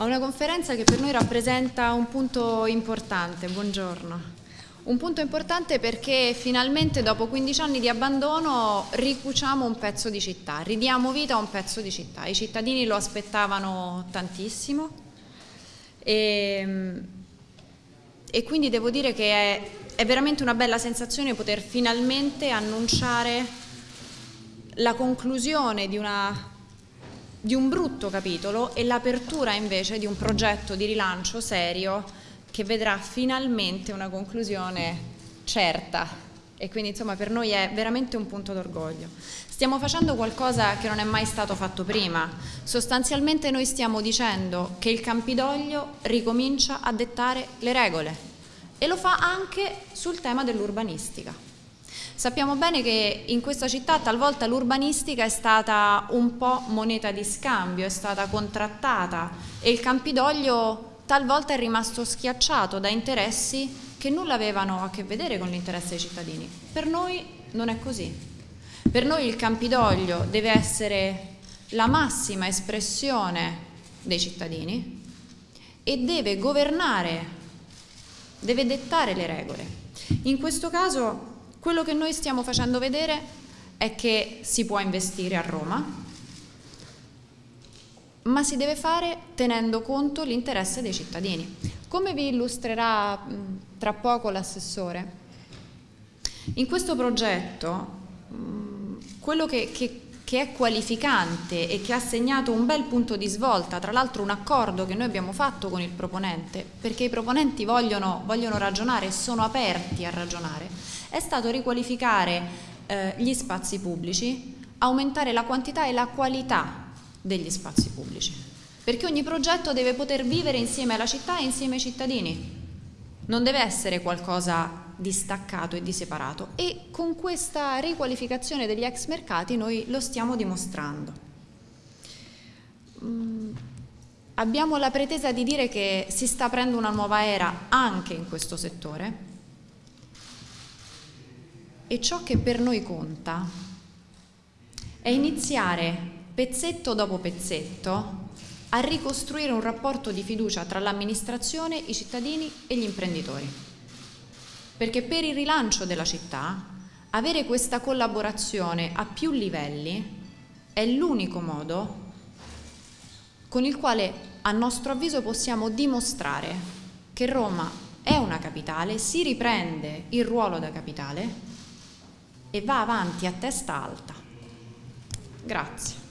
a una conferenza che per noi rappresenta un punto importante. Buongiorno. Un punto importante perché finalmente dopo 15 anni di abbandono ricuciamo un pezzo di città, ridiamo vita a un pezzo di città. I cittadini lo aspettavano tantissimo e, e quindi devo dire che è, è veramente una bella sensazione poter finalmente annunciare la conclusione di una di un brutto capitolo e l'apertura invece di un progetto di rilancio serio che vedrà finalmente una conclusione certa e quindi insomma per noi è veramente un punto d'orgoglio. Stiamo facendo qualcosa che non è mai stato fatto prima, sostanzialmente noi stiamo dicendo che il Campidoglio ricomincia a dettare le regole e lo fa anche sul tema dell'urbanistica. Sappiamo bene che in questa città talvolta l'urbanistica è stata un po' moneta di scambio, è stata contrattata e il Campidoglio talvolta è rimasto schiacciato da interessi che nulla avevano a che vedere con l'interesse dei cittadini. Per noi non è così. Per noi il Campidoglio deve essere la massima espressione dei cittadini e deve governare, deve dettare le regole. In questo caso quello che noi stiamo facendo vedere è che si può investire a Roma, ma si deve fare tenendo conto l'interesse dei cittadini. Come vi illustrerà tra poco l'assessore, in questo progetto quello che, che, che, è qualificante e che ha segnato un bel punto di svolta, tra l'altro un accordo che noi abbiamo fatto con il proponente, perché i proponenti vogliono, vogliono ragionare e sono aperti a ragionare, è stato riqualificare eh, gli spazi pubblici, aumentare la quantità e la qualità degli spazi pubblici, perché ogni progetto deve poter vivere insieme alla città e insieme ai cittadini, non deve essere qualcosa di staccato e di separato e con questa riqualificazione degli ex mercati noi lo stiamo dimostrando. Mm, abbiamo la pretesa di dire che si sta aprendo una nuova era anche in questo settore e ciò che per noi conta è iniziare pezzetto dopo pezzetto a ricostruire un rapporto di fiducia tra l'amministrazione, i cittadini e gli imprenditori. Perché per il rilancio della città avere questa collaborazione a più livelli è l'unico modo con il quale a nostro avviso possiamo dimostrare che Roma è una capitale, si riprende il ruolo da capitale e va avanti a testa alta. Grazie.